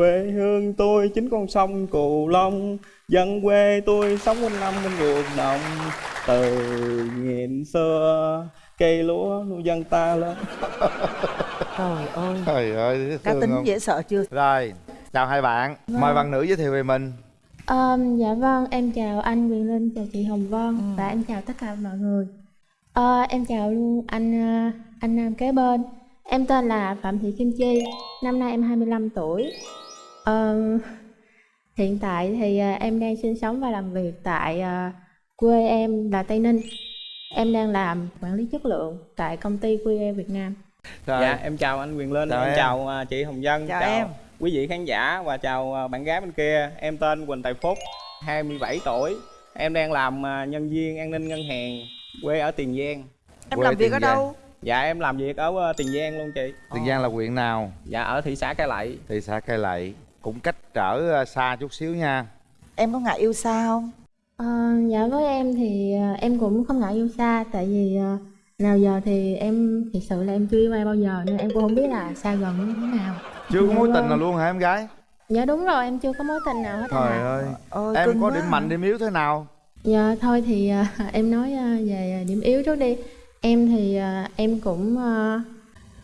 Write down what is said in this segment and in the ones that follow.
quê hương tôi chính con sông cù long dân quê tôi sống quanh năm bên ruộng đồng từ nghìn xưa cây lúa nuôi dân ta lên trời ơi trời ơi dễ cá tính không? dễ sợ chưa rồi chào hai bạn mời bạn nữ giới thiệu về mình Um, dạ vâng, em chào anh Quyền Linh, chào chị Hồng Vân Ừ. và em chào tất cả mọi người. Ờ, em chào luôn anh anh nam kế bên. Em tên là Phạm Thị Kim Chi, năm nay em 25 tuổi. Ờ, hiện tại thì ờ, em đang sinh sống và làm việc tại ờ, quê em là Tây Ninh. Em đang làm quản lý chất lượng tại công ty QE Việt Nam. rồi dạ em chào anh Quyền Linh Chào em, em. chào à, chị Hồng Vân Chào em. quý vị khán giả và chào bạn gái bên kia em tên Quỳnh Tài Phúc 27 tuổi em đang làm nhân viên an ninh ngân hàng quê ở Tiền Giang em Quê làm việc ở Giang. đâu dạ em làm việc ở Tiền Giang luôn chị tiền giang là huyện nào dạ ở thị xã Cai Lậy thị xã cây lậy cũng cách trở ờ, xa chút xíu nha. Em có ngại yêu xa không? Ờ, dạ với em thì ờ, em cũng không ngại yêu xa tại vì nào giờ thì em thật sự là em chưa yêu ai bao giờ nên em cũng không biết là xa gần như thế nào. Chưa có Dạ mối tình vâng. nào luôn hả em gái? Dạ đúng rồi em chưa có mối tình nào hết trời à ơi. Ôi em có quá điểm à. mạnh điểm yếu thế nào? Dạ thôi thì em nói về điểm yếu trước đi. Em thì em cũng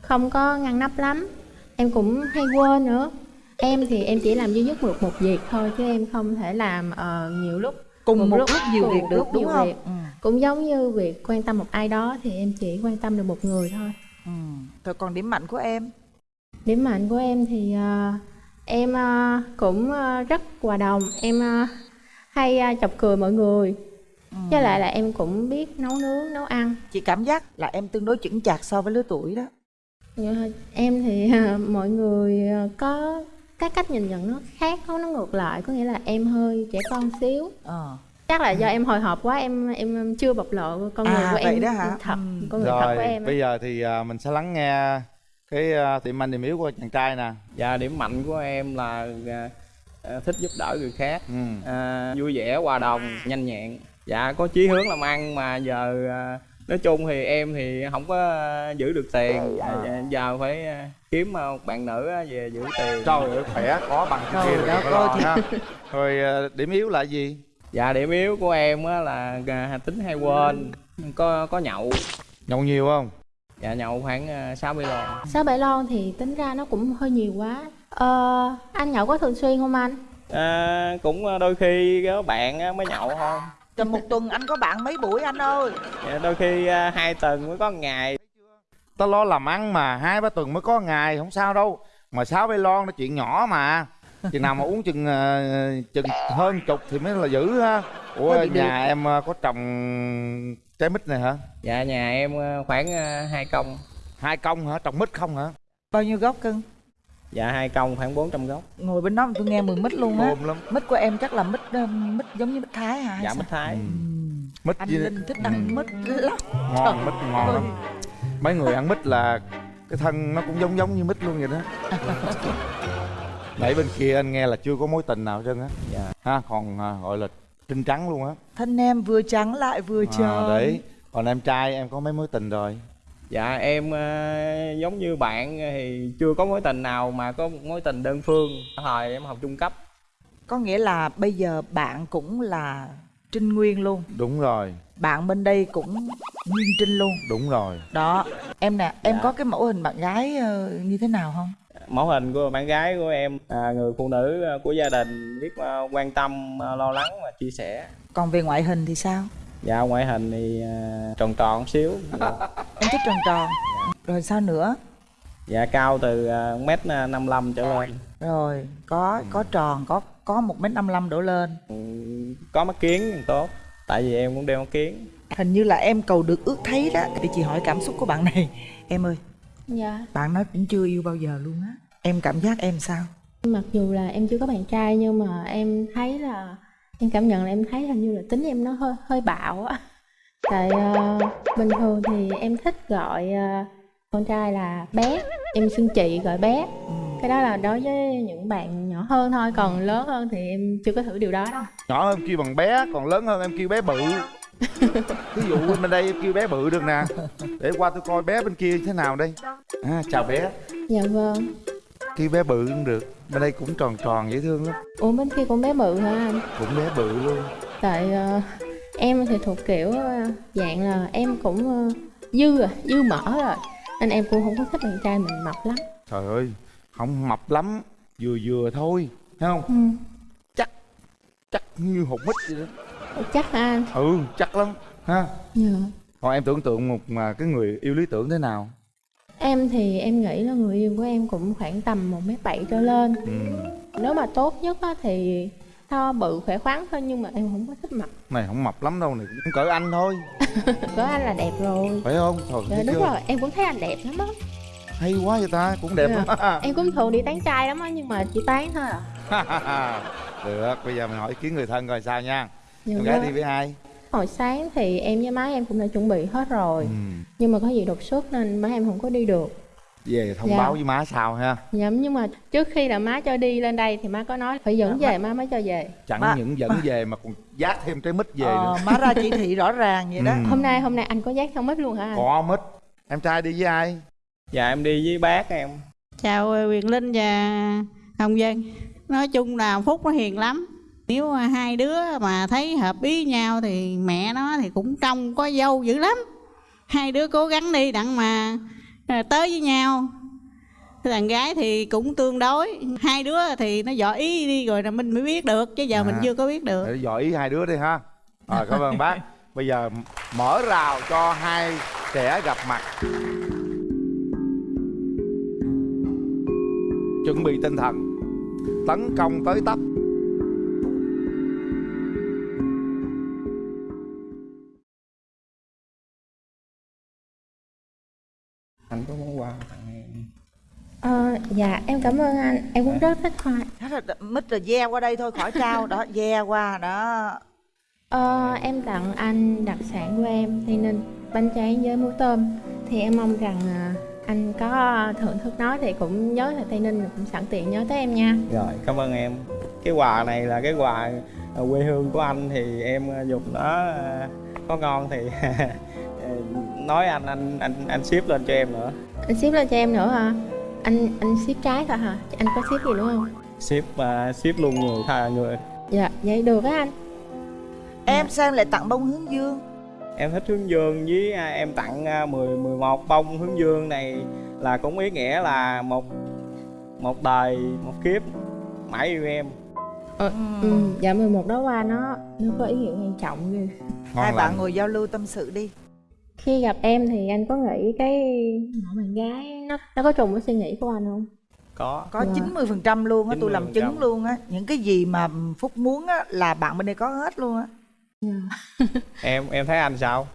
không có ngăn nắp lắm. Em cũng hay quên nữa em thì em chỉ làm duy nhất một một việc thôi chứ em không thể làm ờ, nhiều lúc cùng Cùng một lúc- lúc nhiều cùng việc một được lúc đúng nhiều không việc. ừ. cũng giống như việc quan tâm một ai đó thì em chỉ quan tâm được một người thôi Ừ. Rồi còn điểm mạnh của em Điểm mạnh của em thì ờ, em ờ, cũng ờ, rất hòa đồng, em ờ, hay ờ, chọc cười mọi người. Ừ. Với lại là em cũng biết nấu nướng, nấu ăn. chị cảm giác là em tương đối chững chạc so với lứa tuổi đó Ờ, Em thì mọi người có cái cách nhìn nhận nó khác, nó nó ngược lại, có nghĩa là em hơi trẻ con xíu. ờ. Chắc là do em hồi hộp quá, em em chưa bộc lộ con người À, của vậy em đó hả? thật, Ừ. con người thật rồi của em. bây giờ thì ờ, mình sẽ lắng nghe cái điểm mạnh điểm yếu của chàng trai nè dạ điểm mạnh của em là à, à, thích giúp đỡ người khác ừ. à, vui vẻ hòa đồng nhanh nhẹn dạ có chí hướng làm ăn mà giờ à, nói chung thì em thì không có à, giữ được tiền. À, dạ, giờ phải à, kiếm một bạn nữ về giữ tiền. Trời ơi khỏe có bằng cái kia lo ơi, ha. Rồi ờ, điểm yếu là gì? Dạ điểm yếu của em á là à, tính hay quên có có nhậu. Nhậu nhiều không? Dạ nhậu khoảng à, 60 lon. Sáu bảy lon thì tính ra nó cũng hơi nhiều quá. Ờ, anh nhậu có thường xuyên không anh? à, cũng đôi khi có bạn á, mới nhậu thôi Rồi một tuần anh có bạn mấy buổi anh ơi? Dạ, đôi khi à, hai tuần mới có một ngày. Ta lo làm ăn mà hai ba tuần mới có ngày không sao đâu. Mà sáu bay lon nó chuyện nhỏ mà. Chừng nào mà uống chừng ờ, chừng hơn chục thì mới là dữ ha. Ủa bị nhà em ờ, có trồng trái mít này hả? Dạ nhà em khoảng hai công. Hai công hả? Trồng mít không hả? Bao nhiêu gốc cưng dạ hai công khoảng 400 gốc. Ngồi bên đó mà tôi nghe mùi mít luôn á. Lắm. Mít của em chắc là mít ờ, mít giống như mít Thái hả? hay dạ sao? mít thái. Ừ. mít Anh Linh thích ăn mít lắm. Ngon mít ngon lắm. Mấy người ăn mít là cái thân nó cũng giống giống như mít luôn vậy đó. Nãy bên kia anh nghe là chưa có mối tình nào hết trơn á. Dạ. Ha còn à, gọi là trinh trắng luôn á. Thân em vừa trắng lại vừa à, tròn đấy. Còn em trai em có mấy mối tình rồi dạ em à, giống như bạn thì chưa có mối tình nào mà có một mối tình đơn phương thời em học trung cấp Có nghĩa là bây giờ bạn cũng là Trinh Nguyên luôn đúng rồi Bạn bên đây cũng Nguyên Trinh luôn đúng rồi Đó Em nè Em Dạ. có cái mẫu hình bạn gái ờ, như thế nào không? mẫu hình của bạn gái của em à, người phụ nữ à, của gia đình biết quan tâm lo lắng và chia sẻ Còn về ngoại hình thì sao? Dạ ngoại hình thì à, tròn tròn xíu. Em thích tròn tròn. Rồi sao nữa? dạ cao từ à, mét năm lăm trở lên. Rồi có có tròn có có một mét năm đổ lên. Ừ, có mắt kiến thì tốt tại vì em cũng đeo mắt kiến. Hình như là em cầu được ước thấy đó. Để chị hỏi cảm xúc của bạn này. Em ơi Dạ. bạn nói cũng chưa yêu bao giờ luôn á. Em cảm giác em sao? Mặc dù là em chưa có bạn trai nhưng mà em thấy là em cảm nhận là em thấy hình như là tính em nó hơi hơi bạo á. Tại ờ, bình thường thì em thích gọi ờ, con trai là bé, em xưng chị gọi bé. Cái đó là đối với những bạn nhỏ hơn thôi, còn lớn hơn thì em chưa có thử điều đó đâu. nhỏ hơn em kêu bằng bé còn lớn hơn em kêu bé bự ví dụ bên đây em kêu bé bự được nè để qua tôi coi bé bên kia thế nào đây à, chào bé Dạ vâng. kêu bé bự cũng được bên đây cũng tròn tròn dễ thương lắm. Ủa bên kia cũng bé bự hả anh? Cũng bé bự luôn. Tại ờ, em thì thuộc kiểu ờ, dạng là em cũng ờ, dư à dư mỡ rồi. Nên em cũng không có thích bạn trai mình mập lắm. Trời ơi không mập lắm vừa vừa thôi thấy không? Ừ. chắc như hột mít vậy đó. Chắc hả anh? Ừ chắc lắm ha. Dạ. còn em tưởng tượng một mà cái người yêu lý tưởng thế nào em thì em nghĩ là người yêu của em cũng khoảng tầm một mét bảy trở lên. Ừ. Nếu mà tốt nhất á, thì to bự khỏe khoắn thôi nhưng mà em không có thích mập này không mập lắm đâu này cũng cỡ anh thôi. Có anh là đẹp rồi. Phải không? Thôi dạ đúng chưa? rồi em cũng thấy anh đẹp lắm á. Hay quá vậy ta cũng đẹp Dạ. lắm á. Em cũng thường đi tán trai lắm á nhưng mà chỉ tán thôi à. Được bây giờ mình hỏi ý kiến người thân coi sao nha. Dạ, con gái vâng. đi với ai hồi sáng thì em với má em cũng đã chuẩn bị hết rồi. Ừ. nhưng mà có gì đột xuất nên má em không có đi được. Về thông Dạ. báo với má sao ha? Dạ nhưng mà trước khi là má cho đi lên đây thì má có nói phải dẫn Dạ, về má mới cho về. Chẳng Má- những dẫn về mà còn dát thêm trái mít về ờ, nữa. má ra chỉ thị rõ ràng vậy đó. Ừ. hôm nay hôm nay anh có giác theo mít luôn hả anh? Có mít. Em trai đi với ai? Dạ em đi với bác em. Chào ờ, Quyền Linh và Hồng Dân nói chung là Phúc nó hiền lắm nếu mà hai đứa mà thấy hợp ý nhau thì mẹ nó thì cũng trông có dâu dữ lắm. Hai đứa cố gắng đi đặng mà ờ, tới với nhau. Thằng gái thì cũng tương đối. Hai đứa thì nó dò ý đi rồi là mình mới biết được chứ giờ mình À. chưa có biết được. Dò ý hai đứa đi ha. Rồi cảm ơn bác. Bây giờ mở rào cho hai trẻ gặp mặt. Chuẩn bị tinh thần. Tấn công tới tấp dạ em cảm ơn anh. Em cũng rất thích hoa Thế là mít rồi ve qua đây thôi khỏi trao. Đó ve qua đó. Ờ, em tặng anh đặc sản của em tây ninh bánh tráng với muối tôm. Thì em mong rằng à, anh có thưởng thức nó thì cũng nhớ là tây ninh cũng sẵn tiện nhớ tới em nha. Rồi cảm ơn em. Cái quà này là cái quà ờ, quê hương của anh thì em ờ, dùng nó ờ, có ngon thì ờ, nói anh anh anh anh ship lên cho em nữa. Anh ship lên cho em nữa hả anh anh ship trái thôi hả? Anh có ship gì nữa không? Ship ờ, ship luôn người tha người. Dạ vậy được á anh. Em sao em lại tặng bông hướng dương? Em thích hướng dương với à, em tặng à, 10 11 bông hướng dương này là cũng ý nghĩa là một một đời một kiếp mãi yêu em. Ờ, ừ, dạ 11 đó qua nó nó có ý nghĩa quan trọng ghê. Hai bạn ngồi giao lưu tâm sự đi khi gặp em thì anh có nghĩ cái nhỏ bạn gái nó nó có trùng với suy nghĩ của anh không? Có. Có Dạ. 90 phần trăm luôn á tôi làm 90%. chứng luôn á. Những cái gì mà phúc muốn á là bạn bên đây có hết luôn á. Em em thấy anh sao?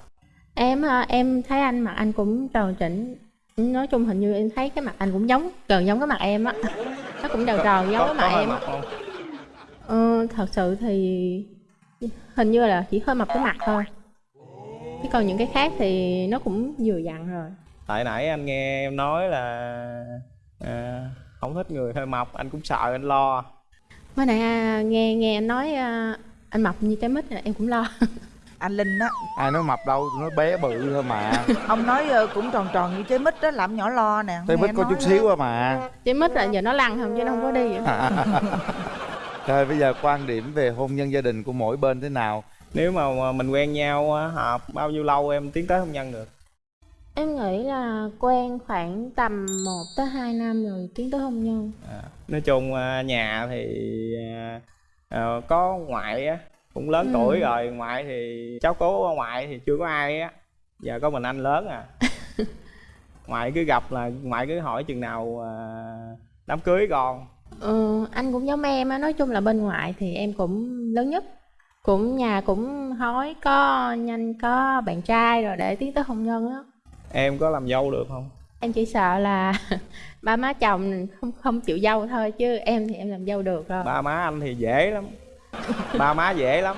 Em em thấy anh mặt anh cũng tròn chỉnh nói chung hình như em thấy cái mặt anh cũng giống gần giống cái mặt em á. Nó cũng tròn tròn giống có, cái mặt em á. ờ, thật sự thì hình như là chỉ hơi mập cái mặt thôi chứ còn những cái khác thì nó cũng vừa dặn rồi. Tại nãy anh nghe em nói là à, không thích người hơi mập anh cũng sợ anh lo. Mới nãy à, nghe nghe anh nói à, anh mập như trái mít là em cũng lo. Anh linh á. Ai nói mập đâu nó bé bự thôi mà. Ông nói ờ, cũng tròn tròn như trái mít đó làm nhỏ lo nè. Nghe mít có chút đó. xíu à mà. Trái mít là giờ nó lăn không chứ nó không có đi. Rồi bây giờ quan điểm về hôn nhân gia đình của mỗi bên thế nào nếu mà mình quen nhau hợp bao nhiêu lâu em tiến tới hôn nhân được? Em nghĩ là quen khoảng tầm 1 tới 2 năm rồi tiến tới hôn nhân. À, nói chung à, nhà thì à, à, có ngoại á cũng lớn Ừ. tuổi rồi ngoại thì cháu cố ngoại thì chưa có ai á giờ có mình anh lớn à. Ngoại cứ gặp là ngoại cứ hỏi chừng nào à, đám cưới con. Ừ, anh cũng giống em á nói chung là bên ngoại thì em cũng lớn nhất cũng nhà cũng hỏi có nhanh có bạn trai rồi để tiến tới hôn nhân á. Em có làm dâu được không? Em chỉ sợ là ba má chồng không không chịu dâu thôi chứ em thì em làm dâu được rồi. Ba má anh thì dễ lắm. Ba má dễ lắm.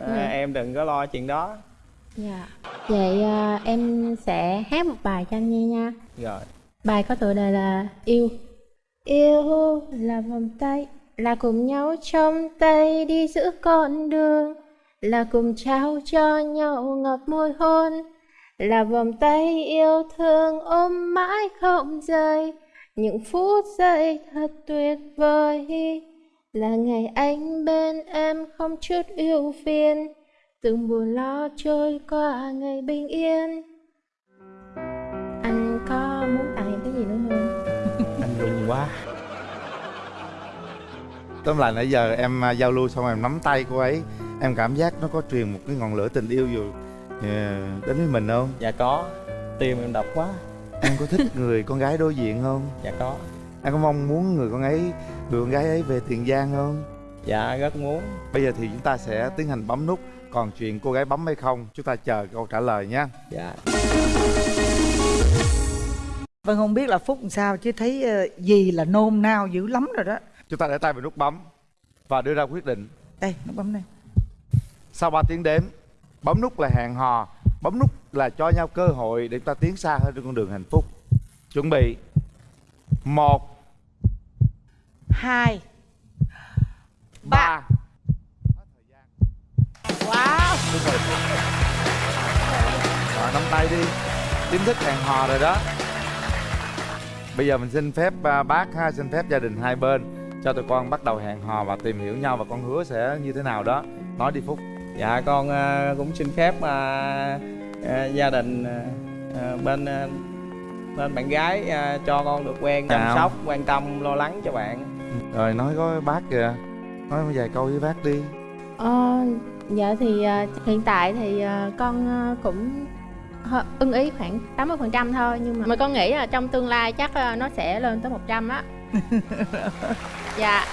À, Ừ. em đừng có lo chuyện đó. Dạ. Vậy à, em sẽ hát một bài cho anh nghe nha. Rồi. Bài có tựa đề là Yêu. Yêu là vòng tay là cùng nhau trong tay đi giữa con đường, Là cùng trao cho nhau ngọt môi hôn, Là vòng tay yêu thương ôm mãi không rời. Những phút giây thật tuyệt vời, là ngày anh bên em không chút ưu phiền, từng buồn lo trôi qua ngày bình yên. Anh có muốn tặng em cái gì nữa không? Anh rung quá tóm lại nãy giờ em à, giao lưu xong em nắm tay cô ấy em cảm giác nó có truyền một cái ngọn lửa tình yêu dù ờ, đến với mình không? Dạ có tim em đập quá. Em có thích người con gái đối diện không? Dạ có. Em có mong muốn người con ấy người con gái ấy về tiền giang không? Dạ rất muốn. Bây giờ thì chúng ta sẽ tiến hành bấm nút. Còn chuyện cô gái bấm hay không chúng ta chờ câu trả lời nhé dạ. Vân không biết là Phúc làm sao chứ thấy ờ, gì là nôn nao dữ lắm rồi đó chúng ta để tay vào nút bấm và đưa ra quyết định. Đây, nó bấm đây sau 3 tiếng đếm bấm nút là hẹn hò bấm nút là cho nhau cơ hội để chúng ta tiến xa hơn trên con đường hạnh phúc. Chuẩn bị. Một Hai ba. Wow. Rồi nắm tay đi. Chính thức hẹn hò rồi đó. Bây giờ mình xin phép à, bác ha xin phép gia đình hai bên cho tụi con bắt đầu hẹn hò và tìm hiểu nhau và con hứa sẽ như thế nào đó. Nói đi phúc. Dạ con ờ, cũng xin phép ờ, ờ, gia đình bên bên bạn gái cho con được quen chăm Chào. sóc quan tâm lo lắng cho bạn. Rồi nói có bác kìa. Nói vài câu với bác đi. Ờ, dạ thì hiện tại thì con cũng ưng ý khoảng 80% thôi nhưng mà, mà con nghĩ là trong tương lai chắc nó sẽ lên tới 100 á. dạ.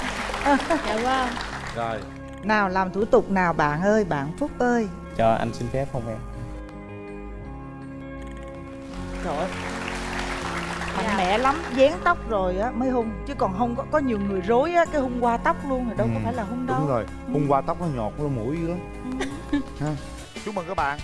dạ vâng. rồi. Nào làm thủ tục nào bạn ơi, bạn Phúc ơi. Cho anh xin phép không em? Trời ơi. Mạnh Dạ. mẽ lắm, dán tóc rồi á mới hung. Chứ còn không có, có nhiều người rối á, cái hung qua tóc luôn rồi đâu Ừ, có phải là hung đâu. đúng rồi hôm qua tóc nó nhọt nó mũi dữ lắm ha. Chúc mừng các bạn